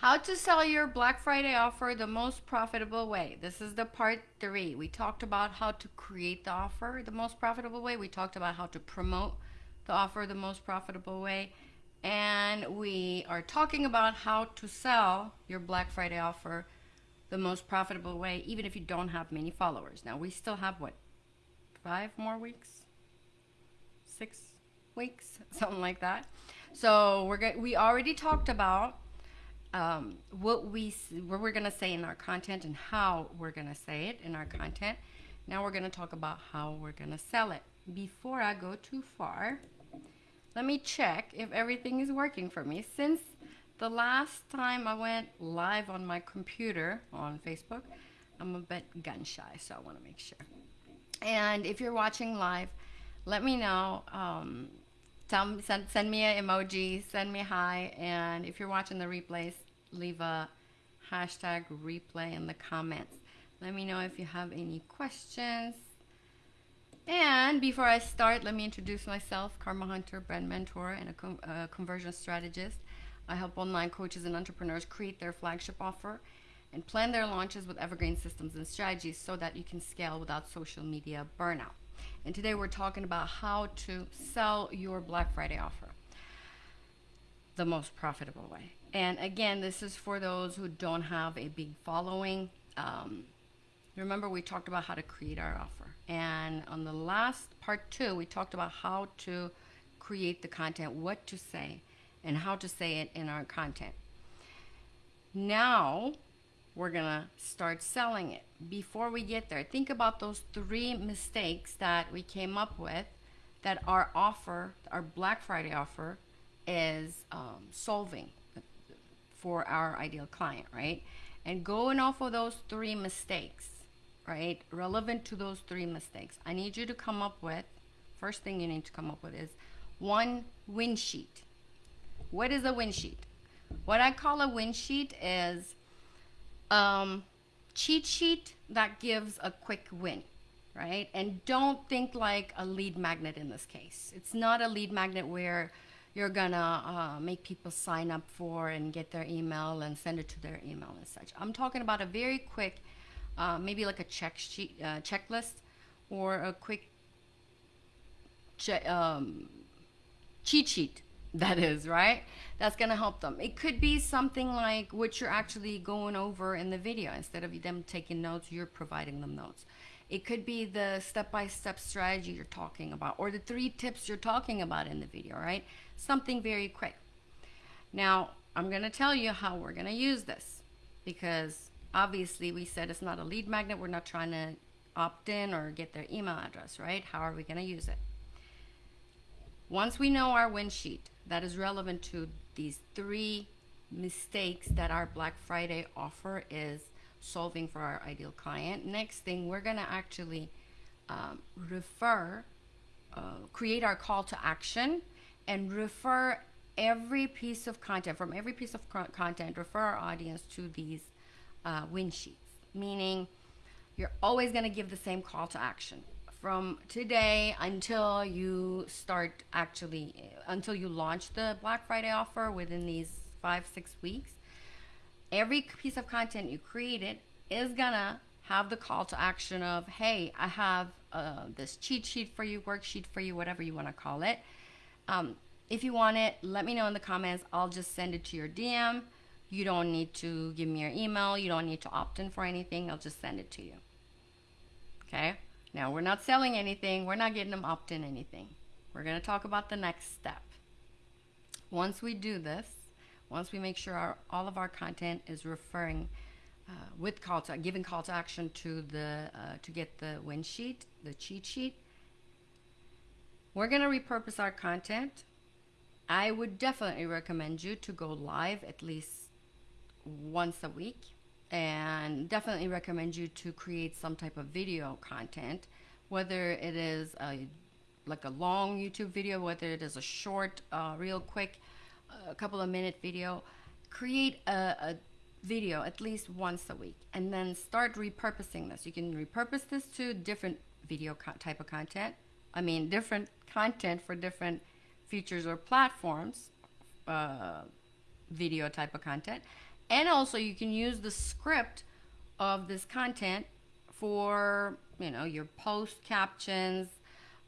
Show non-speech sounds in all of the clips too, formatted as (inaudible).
How to sell your Black Friday offer the most profitable way. This is the part three. We talked about how to create the offer the most profitable way. We talked about how to promote the offer the most profitable way. And we are talking about how to sell your Black Friday offer the most profitable way, even if you don't have many followers. Now, we still have what, five more weeks? Six weeks? (laughs) Something like that. So we're we already talked about um, what we what we're gonna say in our content and how we're gonna say it in our content. Now we're gonna talk about how we're gonna sell it. Before I go too far, let me check if everything is working for me. Since the last time I went live on my computer on Facebook, I'm a bit gun shy, so I want to make sure. And if you're watching live, let me know. Um, tell me, send, send me an emoji, send me hi, and if you're watching the replays, leave a hashtag replay in the comments. Let me know if you have any questions. And before I start, let me introduce myself, Karma Hunter, brand mentor, and a com uh, conversion strategist. I help online coaches and entrepreneurs create their flagship offer and plan their launches with evergreen systems and strategies so that you can scale without social media burnout. And today we're talking about how to sell your Black Friday offer the most profitable way. And again, this is for those who don't have a big following. Um, remember, we talked about how to create our offer. And on the last part two, we talked about how to create the content, what to say, and how to say it in our content. Now, we're gonna start selling it. Before we get there, think about those three mistakes that we came up with that our offer, our Black Friday offer, is um, solving for our ideal client, right? And going off of those three mistakes, right? Relevant to those three mistakes, I need you to come up with, first thing you need to come up with is one win sheet. What is a win sheet? What I call a win sheet is um, cheat sheet that gives a quick win, right? And don't think like a lead magnet in this case. It's not a lead magnet where you're gonna uh, make people sign up for and get their email and send it to their email and such. I'm talking about a very quick, uh, maybe like a check sheet, uh, checklist, or a quick che- um, cheat sheet. That is right. That's gonna help them. It could be something like what you're actually going over in the video. Instead of them taking notes, you're providing them notes. It could be the step-by-step strategy you're talking about or the three tips you're talking about in the video, right? Something very quick. Now, I'm going to tell you how we're going to use this because obviously we said it's not a lead magnet. We're not trying to opt in or get their email address, right? How are we going to use it? Once we know our win sheet that is relevant to these three mistakes that our Black Friday offer is solving for our ideal client. Next thing, we're going to actually um, refer, uh, create our call to action and refer every piece of content, from every piece of content, refer our audience to these uh, win sheets. Meaning, you're always going to give the same call to action from today until you start actually, until you launch the Black Friday offer within these five, six weeks every piece of content you created is gonna have the call to action of, hey, I have uh, this cheat sheet for you, worksheet for you, whatever you want to call it. Um, if you want it, let me know in the comments. I'll just send it to your DM. You don't need to give me your email. You don't need to opt in for anything. I'll just send it to you. Okay? Now, we're not selling anything. We're not getting them opt in anything. We're going to talk about the next step. Once we do this, once we make sure our, all of our content is referring uh, with call to giving call to action to the uh, to get the win sheet, the cheat sheet, we're going to repurpose our content. I would definitely recommend you to go live at least once a week and definitely recommend you to create some type of video content, whether it is a, like a long YouTube video, whether it is a short, uh, real quick a couple of minute video, create a, a video at least once a week and then start repurposing this. You can repurpose this to different video type of content. I mean, different content for different features or platforms, uh, video type of content. And also, you can use the script of this content for, you know, your post captions,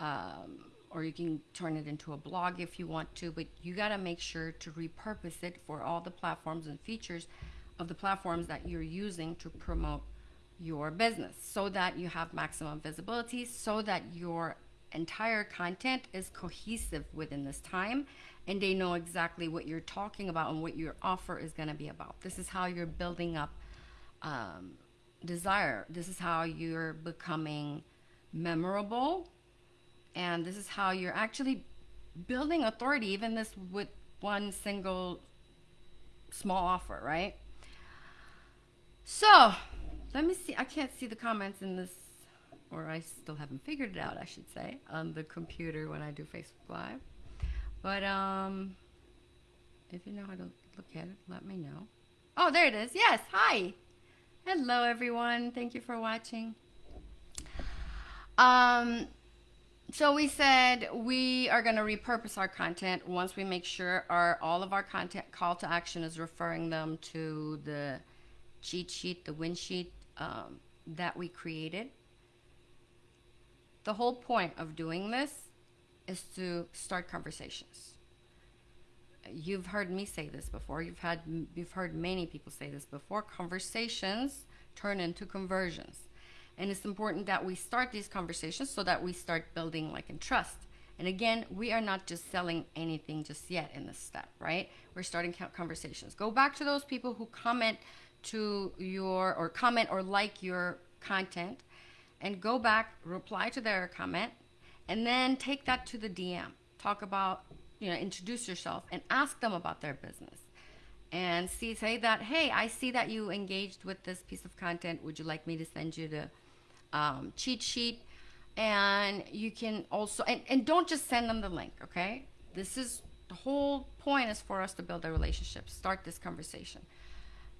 um, or you can turn it into a blog if you want to, but you got to make sure to repurpose it for all the platforms and features of the platforms that you're using to promote your business so that you have maximum visibility, so that your entire content is cohesive within this time and they know exactly what you're talking about and what your offer is going to be about. This is how you're building up um, desire. This is how you're becoming memorable and this is how you're actually building authority even this with one single small offer right so let me see i can't see the comments in this or i still haven't figured it out i should say on the computer when i do facebook live. But um if you know how to look at it let me know. Oh there it is. Yes. Hi. Hello everyone. Thank you for watching. Um so we said we are going to repurpose our content once we make sure our all of our content call to action is referring them to the cheat sheet the win sheet um, that we created the whole point of doing this is to start conversations you've heard me say this before you've had you've heard many people say this before conversations turn into conversions and it's important that we start these conversations so that we start building like in trust. And again, we are not just selling anything just yet in this step, right? We're starting conversations. Go back to those people who comment to your or comment or like your content and go back, reply to their comment, and then take that to the DM. Talk about, you know, introduce yourself and ask them about their business. And see, say that, hey, I see that you engaged with this piece of content. Would you like me to send you the um, cheat sheet and you can also and, and don't just send them the link okay this is the whole point is for us to build a relationship start this conversation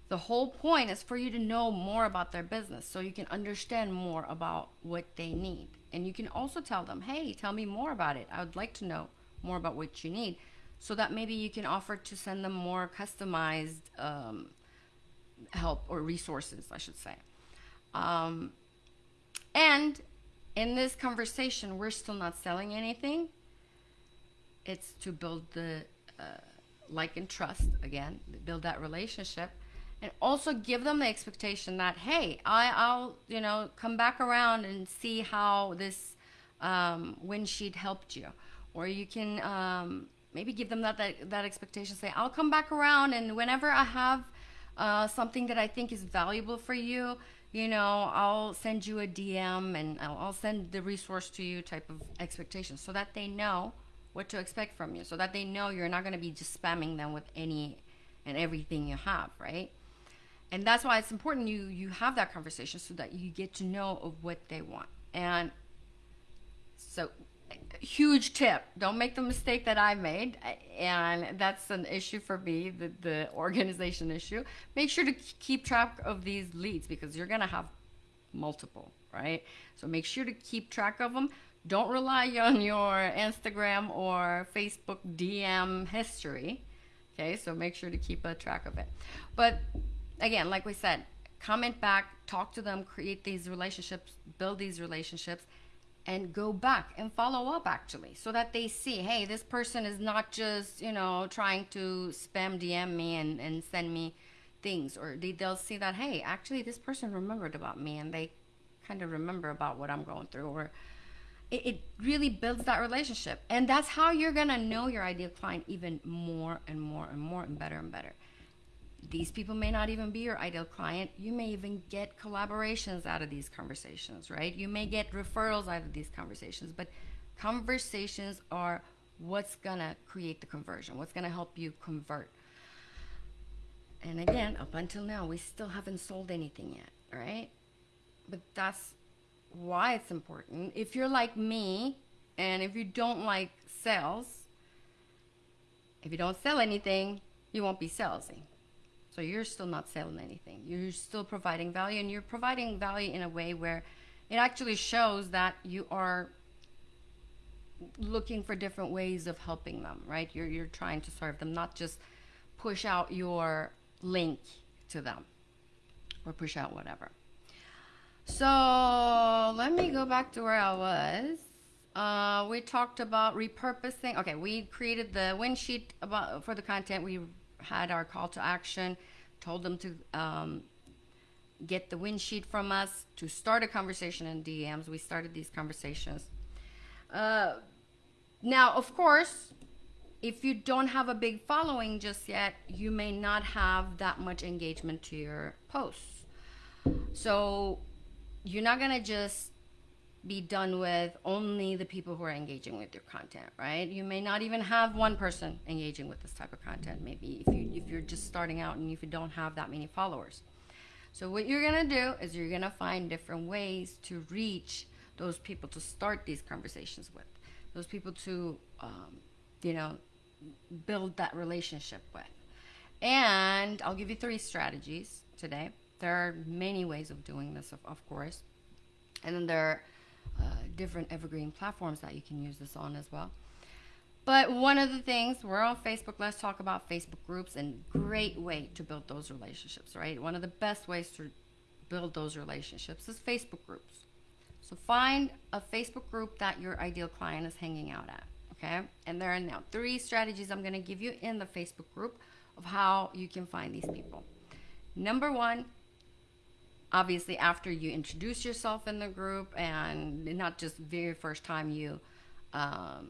the whole point is for you to know more about their business so you can understand more about what they need. And you can also tell them hey tell me more about it. I would like to know more about what you need. So that maybe you can offer to send them more customized um, help or resources i should say. Um, and in this conversation, we're still not selling anything. It's to build the uh, like and trust again, build that relationship, and also give them the expectation that hey, I, I'll you know come back around and see how this um, win sheet helped you, or you can um, maybe give them that, that that expectation. Say I'll come back around, and whenever I have uh, something that I think is valuable for you you know, I'll send you a DM and I'll, I'll send the resource to you type of expectation so that they know what to expect from you, so that they know you're not going to be just spamming them with any and everything you have, right? And that's why it's important you you have that conversation so that you get to know of what they want. And so huge tip don't make the mistake that i made and that's an issue for me the, the organization issue. Make sure to keep track of these leads because you're going to have multiple right? So make sure to keep track of them don't rely on your instagram or facebook dm history okay? So make sure to keep a track of it. But again like we said comment back talk to them create these relationships build these relationships and go back and follow up actually so that they see hey this person is not just you know trying to spam dm me and, and send me things or they, they'll see that hey actually this person remembered about me and they kind of remember about what i'm going through or it, it really builds that relationship. And that's how you're gonna know your ideal client even more and more and more and better and better these people may not even be your ideal client. You may even get collaborations out of these conversations, right? You may get referrals out of these conversations, but conversations are what's going to create the conversion, what's going to help you convert. And again, up until now, we still haven't sold anything yet, right? But that's why it's important. If you're like me, and if you don't like sales, if you don't sell anything, you won't be salesy. So you're still not selling anything. You're still providing value, and you're providing value in a way where it actually shows that you are looking for different ways of helping them, right? You're, you're trying to serve them, not just push out your link to them or push out whatever. So let me go back to where I was. Uh, we talked about repurposing. Okay, we created the win sheet about for the content. We had our call to action, told them to um, get the win sheet from us to start a conversation in DMs. We started these conversations. Uh, now, of course, if you don't have a big following just yet, you may not have that much engagement to your posts. So you're not going to just be done with only the people who are engaging with your content, right? You may not even have one person engaging with this type of content. Maybe if you if you're just starting out and if you don't have that many followers. So what you're gonna do is you're gonna find different ways to reach those people to start these conversations with, those people to, um, you know, build that relationship with. And I'll give you three strategies today. There are many ways of doing this, of, of course. And then there are uh, different evergreen platforms that you can use this on as well. But one of the things, we're on Facebook. Let's talk about Facebook groups and great way to build those relationships, right? One of the best ways to build those relationships is Facebook groups. So find a Facebook group that your ideal client is hanging out at, okay? And there are now three strategies I'm going to give you in the Facebook group of how you can find these people. Number one, obviously after you introduce yourself in the group and not just very first time you um,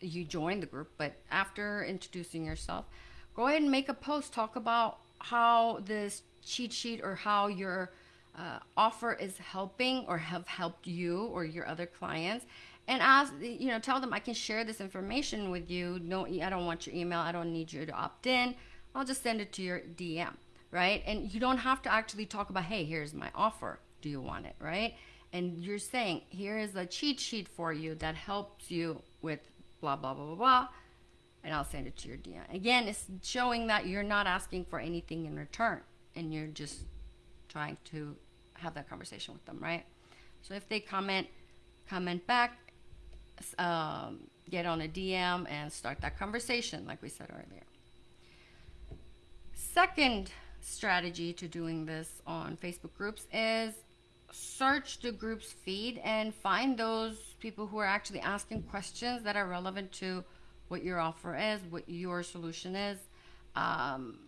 you join the group but after introducing yourself go ahead and make a post. Talk about how this cheat sheet or how your uh, offer is helping or have helped you or your other clients. And ask you know tell them i can share this information with you. No i don't want your email. I don't need you to opt in. I'll just send it to your dm right? And you don't have to actually talk about, hey, here's my offer. Do you want it, right? And you're saying, here is a cheat sheet for you that helps you with blah, blah, blah, blah, blah. And I'll send it to your DM. Again, it's showing that you're not asking for anything in return and you're just trying to have that conversation with them, right? So if they comment, comment back, um, get on a DM and start that conversation, like we said earlier. Second strategy to doing this on Facebook groups is search the group's feed and find those people who are actually asking questions that are relevant to what your offer is, what your solution is, um,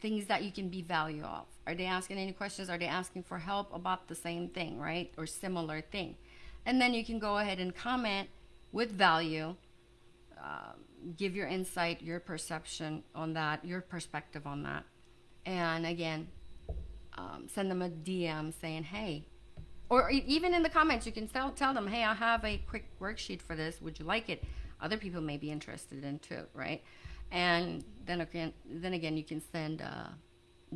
things that you can be value of. Are they asking any questions? Are they asking for help about the same thing, right? Or similar thing? And then you can go ahead and comment with value, uh, give your insight, your perception on that, your perspective on that and again um, send them a dm saying hey or even in the comments you can tell, tell them hey i have a quick worksheet for this. Would you like it? Other people may be interested in too right? And then again then again you can send a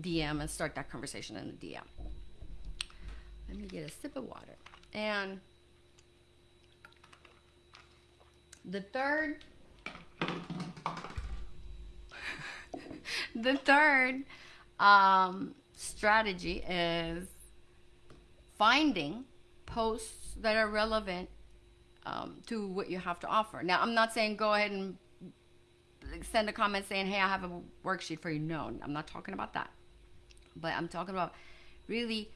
dm and start that conversation in the dm let me get a sip of water. And the third (laughs) the third um, strategy is finding posts that are relevant um, to what you have to offer. Now, I'm not saying go ahead and send a comment saying, hey, I have a worksheet for you. No, I'm not talking about that. But I'm talking about really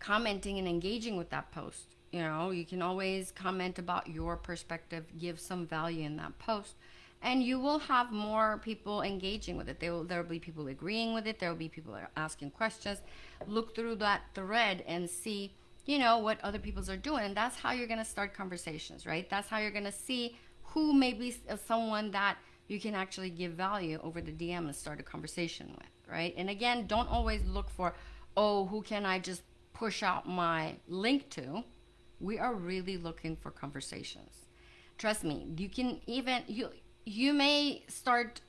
commenting and engaging with that post. You know, you can always comment about your perspective, give some value in that post and you will have more people engaging with it. There will, there will be people agreeing with it. There will be people asking questions. Look through that thread and see, you know, what other people's are doing. And that's how you're going to start conversations, right? That's how you're going to see who may be uh, someone that you can actually give value over the DM and start a conversation with, right? And again, don't always look for, oh, who can I just push out my link to? We are really looking for conversations. Trust me, you can even you you may start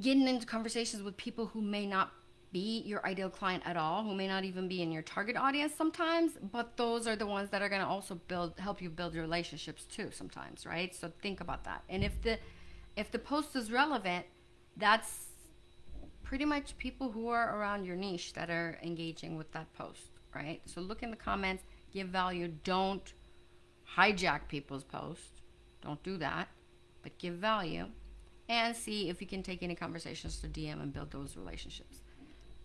getting into conversations with people who may not be your ideal client at all, who may not even be in your target audience sometimes, but those are the ones that are going to also build help you build relationships too sometimes, right? So think about that. And if the if the post is relevant, that's pretty much people who are around your niche that are engaging with that post, right? So look in the comments, give value, don't hijack people's posts. Don't do that but give value. and see if you can take any conversations to DM and build those relationships.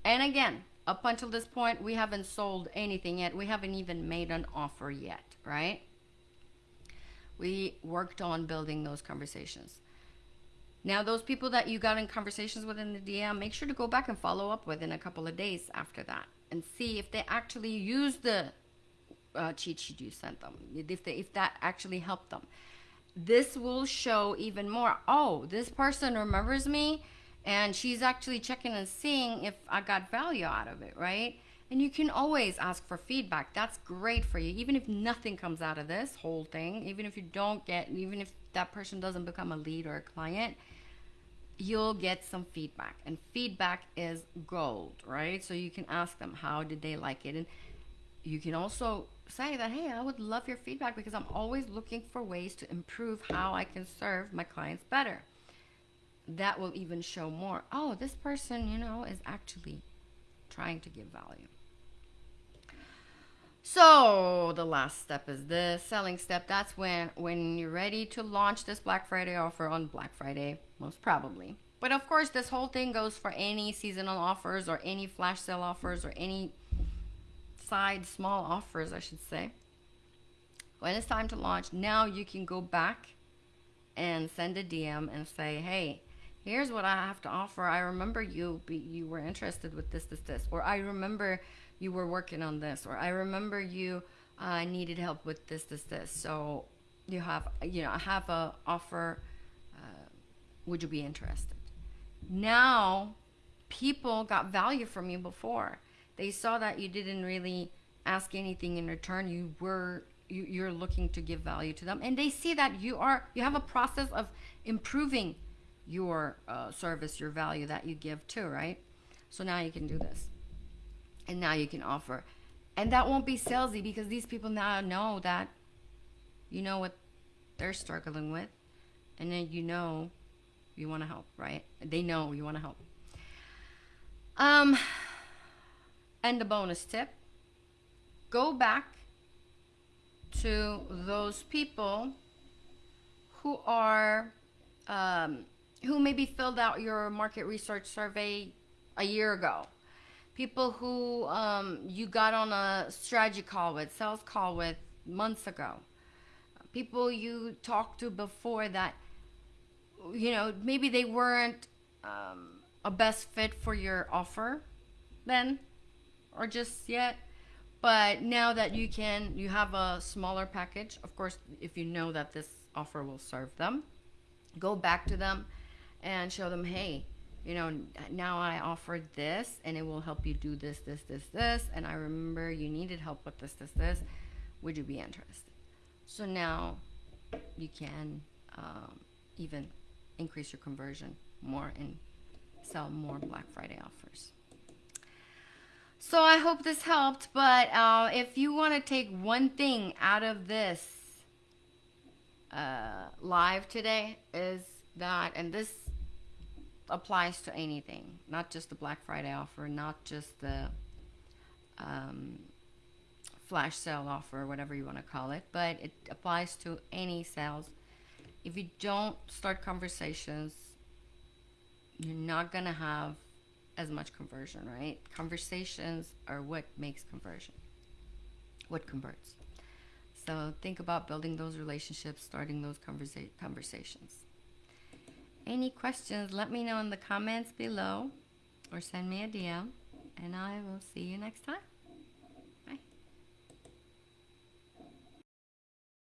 And again, up until this point, we haven't sold anything yet. We haven't even made an offer yet, right? We worked on building those conversations. Now, those people that you got in conversations with in the DM, make sure to go back and follow up with in a couple of days after that and see if they actually use the uh, cheat sheet you sent them, if, they, if that actually helped them. This will show even more. Oh, this person remembers me and she's actually checking and seeing if I got value out of it, right? And you can always ask for feedback. That's great for you. Even if nothing comes out of this whole thing, even if you don't get, even if that person doesn't become a lead or a client, you'll get some feedback. And feedback is gold, right? So you can ask them, how did they like it? And you can also say that, hey, I would love your feedback because I'm always looking for ways to improve how I can serve my clients better. That will even show more. Oh, this person, you know, is actually trying to give value. So the last step is the selling step. That's when when you're ready to launch this Black Friday offer on Black Friday, most probably. But of course, this whole thing goes for any seasonal offers or any flash sale offers or any side small offers, I should say. When it's time to launch, now you can go back and send a DM and say, "Hey, here's what I have to offer. I remember you be, you were interested with this, this, this, or I remember you were working on this, or I remember you uh, needed help with this, this, this. So you have, you know, I have a offer. Uh, would you be interested? Now, people got value from you before. They saw that you didn't really ask anything in return. You were you, you're looking to give value to them, and they see that you are you have a process of improving your uh, service, your value that you give too, right? So now you can do this. And now you can offer. And that won't be salesy because these people now know that you know what they're struggling with. And then you know you want to help right? They know you want to help. Um and the bonus tip go back to those people who are um, who maybe filled out your market research survey a year ago. People who um, you got on a strategy call with, sales call with months ago, people you talked to before that, you know, maybe they weren't um, a best fit for your offer then or just yet. But now that you can, you have a smaller package. Of course, if you know that this offer will serve them, go back to them and show them, hey, you know, now I offered this and it will help you do this, this, this, this. And I remember you needed help with this, this, this. Would you be interested? So now you can um, even increase your conversion more and sell more Black Friday offers. So I hope this helped. But uh, if you want to take one thing out of this uh, live today, is that, and this applies to anything, not just the Black Friday offer, not just the um, flash sale offer, whatever you want to call it, but it applies to any sales. If you don't start conversations, you're not going to have as much conversion, right? Conversations are what makes conversion, what converts. So think about building those relationships, starting those conversa- conversations. Any questions, let me know in the comments below or send me a DM, and I will see you next time.